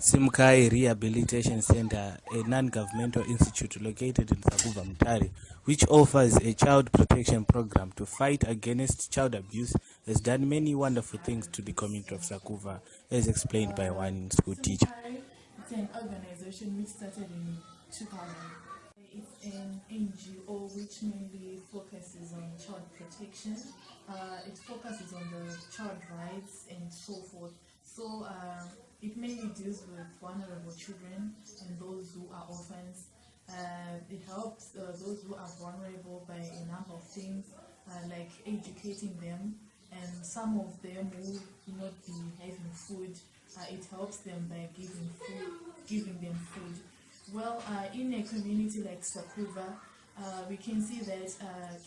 Simukai Rehabilitation Center, a non-governmental institute located in Sakubva Mutare, which offers a child protection program to fight against child abuse, has done many wonderful things to the community of Sakubva, as explained by one school teacher. It's an organization which started in 2000. It's an NGO which mainly focuses on child protection. Uh, it focuses on the child rights and so forth. So uh, it mainly deals with vulnerable children and those who are orphans. Uh, it helps uh, those who are vulnerable by a number of things, uh, like educating them, and some of them who will not be having food. Uh, it helps them by giving food, giving them food. Well, uh, in a community like Sakubva, uh, we can see that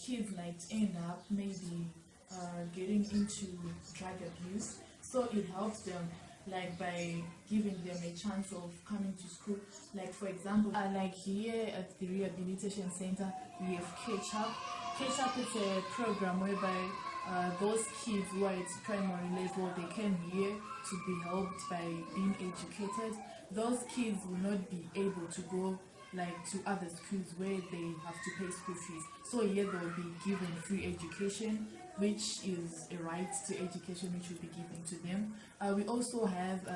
kids might end up maybe getting into drug abuse. So it helps them like by giving them a chance of coming to school. Like for example, uh, like here at the rehabilitation center, we have Catch Up. Catch Up is a program whereby uh, those kids who are at primary level, they came here to be helped by being educated. Those kids will not be able to go like to other schools where they have to pay school fees. So here they will be given free education, which is a right to education which will be given to them. Uh, we also have uh,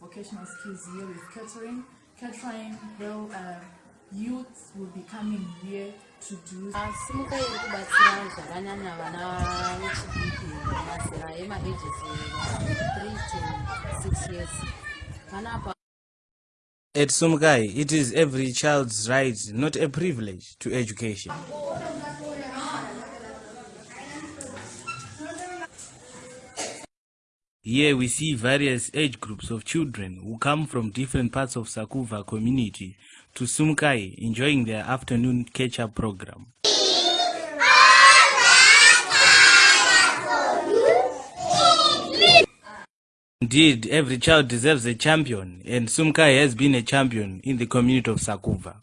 vocational skills here with catering. Catering, well, uh, youth will be coming here to do mazera emages 3 to 6 years At Sumkai, it is every child's right, not a privilege, to education. Here we see various age groups of children who come from different parts of Sakuva community to Sumkai enjoying their afternoon catch-up program. Indeed, every child deserves a champion, and Sumkai has been a champion in the community of Sakuva.